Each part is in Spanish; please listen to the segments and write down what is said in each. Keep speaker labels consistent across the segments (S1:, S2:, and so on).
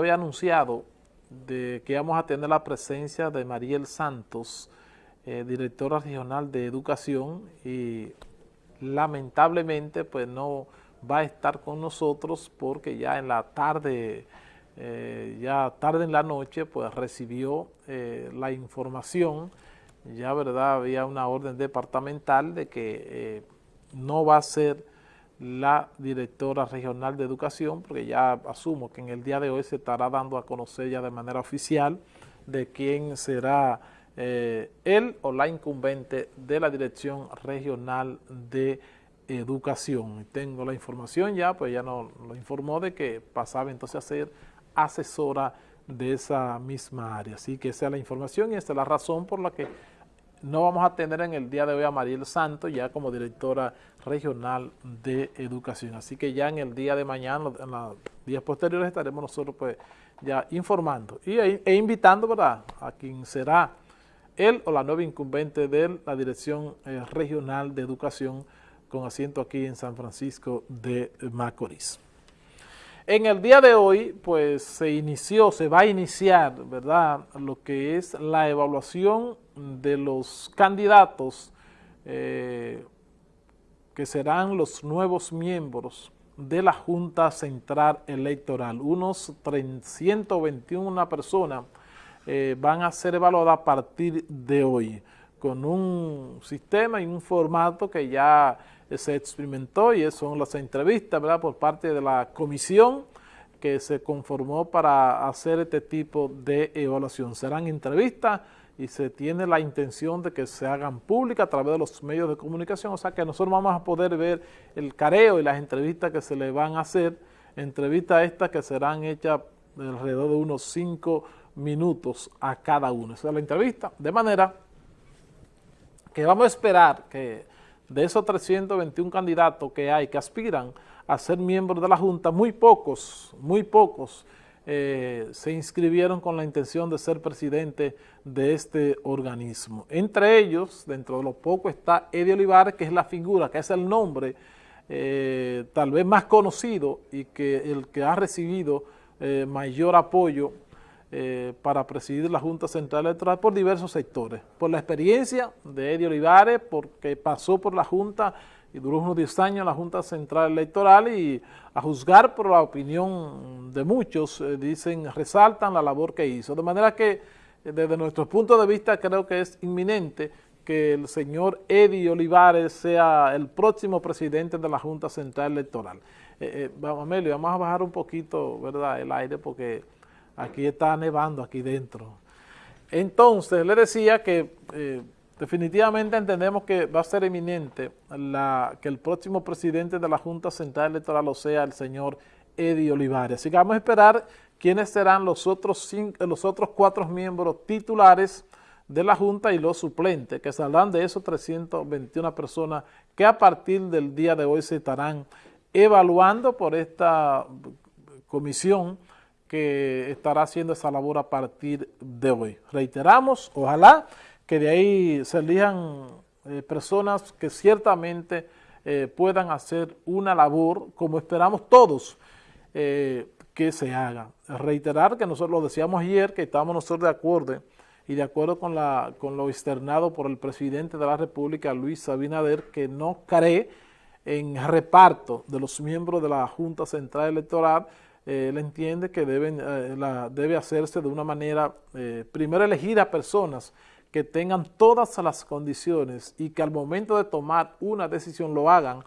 S1: había anunciado de que íbamos a tener la presencia de Mariel Santos, eh, directora regional de educación, y lamentablemente pues no va a estar con nosotros porque ya en la tarde, eh, ya tarde en la noche, pues recibió eh, la información, ya verdad había una orden departamental de que no va a ser la directora regional de educación, porque ya asumo que en el día de hoy se estará dando a conocer ya de manera oficial de quién será eh, él o la incumbente de la Dirección Regional de Educación. Tengo la información ya, pues ya nos lo informó de que pasaba entonces a ser asesora de esa misma área. Así que esa es la información y esa es la razón por la que no vamos a tener en el día de hoy a Mariel Santos ya como directora regional de educación. Así que ya en el día de mañana, en los días posteriores, estaremos nosotros pues ya informando y, e invitando ¿verdad? a quien será él o la nueva incumbente de la Dirección eh, Regional de Educación con asiento aquí en San Francisco de Macorís. En el día de hoy, pues se inició, se va a iniciar, ¿verdad?, lo que es la evaluación de los candidatos eh, que serán los nuevos miembros de la Junta Central Electoral. Unos 321 personas eh, van a ser evaluadas a partir de hoy con un sistema y un formato que ya se experimentó y son las entrevistas ¿verdad? por parte de la comisión que se conformó para hacer este tipo de evaluación. Serán entrevistas y se tiene la intención de que se hagan públicas a través de los medios de comunicación, o sea que nosotros vamos a poder ver el careo y las entrevistas que se le van a hacer, entrevistas estas que serán hechas alrededor de unos cinco minutos a cada uno. Esa es la entrevista, de manera que vamos a esperar que de esos 321 candidatos que hay que aspiran a ser miembros de la Junta, muy pocos, muy pocos eh, se inscribieron con la intención de ser presidente de este organismo. Entre ellos, dentro de lo poco, está Eddie Olivares, que es la figura, que es el nombre eh, tal vez más conocido y que el que ha recibido eh, mayor apoyo para presidir la Junta Central Electoral por diversos sectores. Por la experiencia de Eddie Olivares, porque pasó por la Junta y duró unos 10 años en la Junta Central Electoral y a juzgar por la opinión de muchos, eh, dicen, resaltan la labor que hizo. De manera que eh, desde nuestro punto de vista creo que es inminente que el señor Eddie Olivares sea el próximo presidente de la Junta Central Electoral. Eh, vamos, Amelio, vamos a bajar un poquito ¿verdad? el aire porque aquí está nevando aquí dentro. Entonces, le decía que Definitivamente entendemos que va a ser eminente que el próximo presidente de la Junta Central Electoral o sea el señor Eddie Olivares. Así que vamos a esperar quiénes serán los otros, los otros cuatro miembros titulares de la Junta y los suplentes, que saldrán de esos 321 personas que a partir del día de hoy se estarán evaluando por esta comisión que estará haciendo esa labor a partir de hoy. Reiteramos, ojalá que de ahí se elijan eh, personas que ciertamente eh, puedan hacer una labor como esperamos todos eh, que se haga. Reiterar que nosotros lo decíamos ayer, que estábamos nosotros de acuerdo y de acuerdo con, la, con lo externado por el presidente de la República, Luis Abinader, que no cree en reparto de los miembros de la Junta Central Electoral, él entiende que deben, la, debe hacerse de una manera, primero elegir a personas que tengan todas las condiciones y que al momento de tomar una decisión lo hagan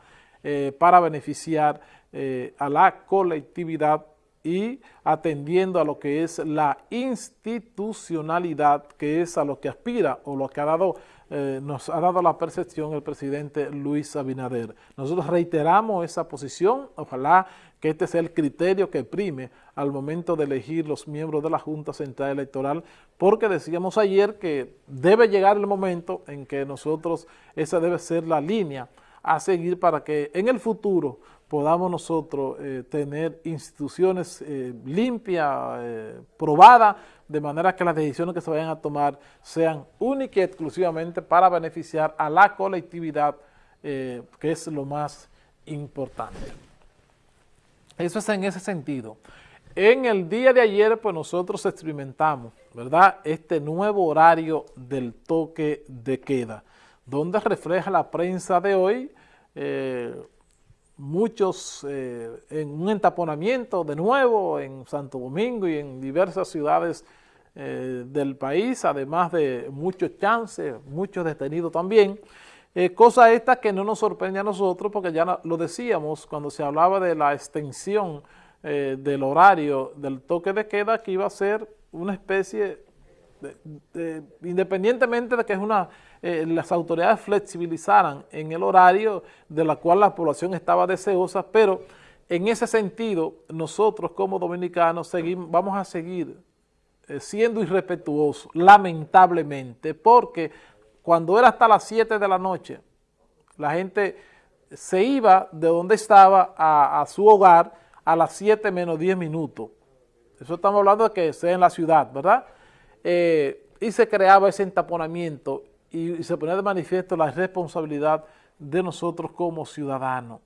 S1: eh, para beneficiar eh, a la colectividad y atendiendo a lo que es la institucionalidad, que es a lo que aspira o lo que ha dado, eh, nos ha dado la percepción el presidente Luis Abinader. Nosotros reiteramos esa posición, ojalá que este sea el criterio que prime al momento de elegir los miembros de la Junta Central Electoral, porque decíamos ayer que debe llegar el momento en que nosotros, esa debe ser la línea a seguir para que en el futuro podamos nosotros eh, tener instituciones eh, limpias, eh, probadas, de manera que las decisiones que se vayan a tomar sean únicas y exclusivamente para beneficiar a la colectividad, que es lo más importante. Eso es en ese sentido. En el día de ayer, pues nosotros experimentamos, ¿verdad? Este nuevo horario del toque de queda, donde refleja la prensa de hoy, eh, muchos eh, en un entaponamiento de nuevo en Santo Domingo y en diversas ciudades eh, del país, además de muchos chances, muchos detenidos también. cosa esta que no nos sorprende a nosotros porque ya lo decíamos cuando se hablaba de la extensión eh, del horario del toque de queda que iba a ser una especie, de, independientemente de que eh, las autoridades flexibilizaran en el horario de la cual la población estaba deseosa, pero en ese sentido nosotros como dominicanos seguimos, vamos a seguir eh, siendo irrespetuosos, lamentablemente, porque cuando era hasta las 7 de la noche, la gente se iba de donde estaba a su hogar a las 7 menos 10 minutos. Eso estamos hablando de que sea en la ciudad, ¿verdad? Eh, y se creaba ese entaponamiento y, se ponía de manifiesto la responsabilidad de nosotros como ciudadanos.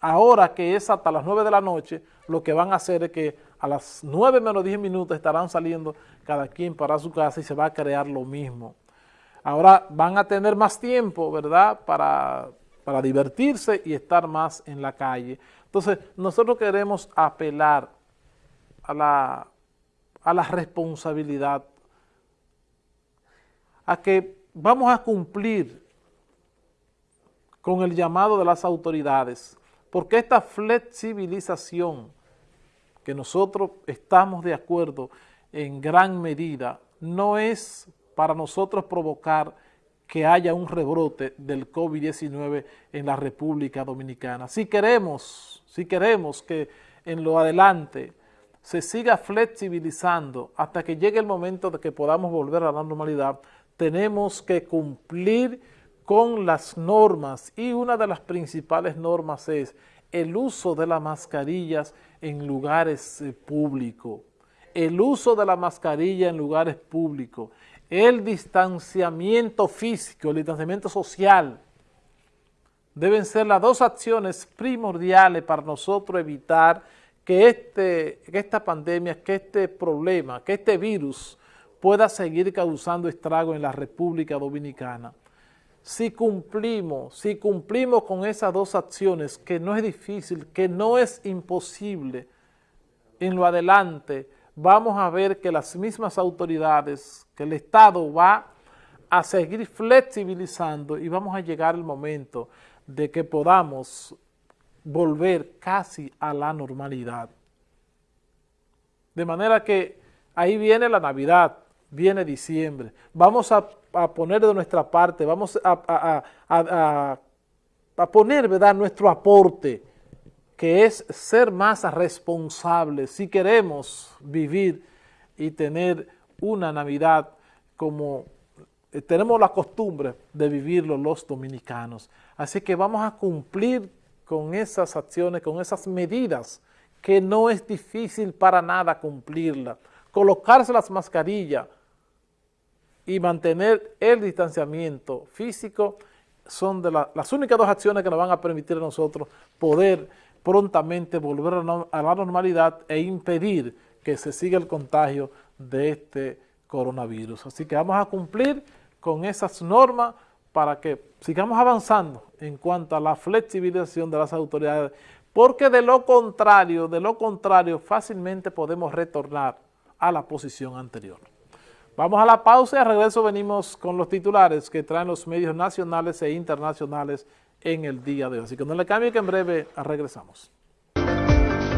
S1: Ahora que es hasta las 9 de la noche, lo que van a hacer es que a las 9 menos 10 minutos estarán saliendo cada quien para su casa y se va a crear lo mismo. Ahora van a tener más tiempo, ¿verdad?, para, para divertirse y estar más en la calle. Entonces, nosotros queremos apelar a la, a la responsabilidad, a que vamos a cumplir con el llamado de las autoridades, porque esta flexibilización que nosotros estamos de acuerdo en gran medida no es para nosotros provocar que haya un rebrote del COVID-19 en la República Dominicana. Si queremos, si queremos que en lo adelante se siga flexibilizando hasta que llegue el momento de que podamos volver a la normalidad, tenemos que cumplir con las normas. Y una de las principales normas es el uso de las mascarillas en lugares eh, públicos, el uso de la mascarilla en lugares públicos, el distanciamiento físico, el distanciamiento social, deben ser las dos acciones primordiales para nosotros evitar que, este, que esta pandemia, que este problema, que este virus pueda seguir causando estrago en la República Dominicana. Si cumplimos, si cumplimos con esas dos acciones, que no es difícil, que no es imposible, en lo adelante, vamos a ver que las mismas autoridades, que el Estado va a seguir flexibilizando y vamos a llegar el momento de que podamos volver casi a la normalidad. De manera que ahí viene la Navidad, viene diciembre, vamos a, poner de nuestra parte, vamos a, a poner ¿verdad? nuestro aporte, que es ser más responsables si queremos vivir y tener una Navidad como eh, tenemos la costumbre de vivirlo los dominicanos. Así que vamos a cumplir con esas acciones, con esas medidas, que no es difícil para nada cumplirlas. Colocarse las mascarillas y mantener el distanciamiento físico son de las únicas dos acciones que nos van a permitir a nosotros poder prontamente volver a la normalidad e impedir que se siga el contagio de este coronavirus. Así que vamos a cumplir con esas normas para que sigamos avanzando en cuanto a la flexibilización de las autoridades, porque de lo contrario, de lo contrario, fácilmente podemos retornar a la posición anterior. Vamos a la pausa y al regreso venimos con los titulares que traen los medios nacionales e internacionales en el día de hoy. Así que no le cambie que en breve regresamos.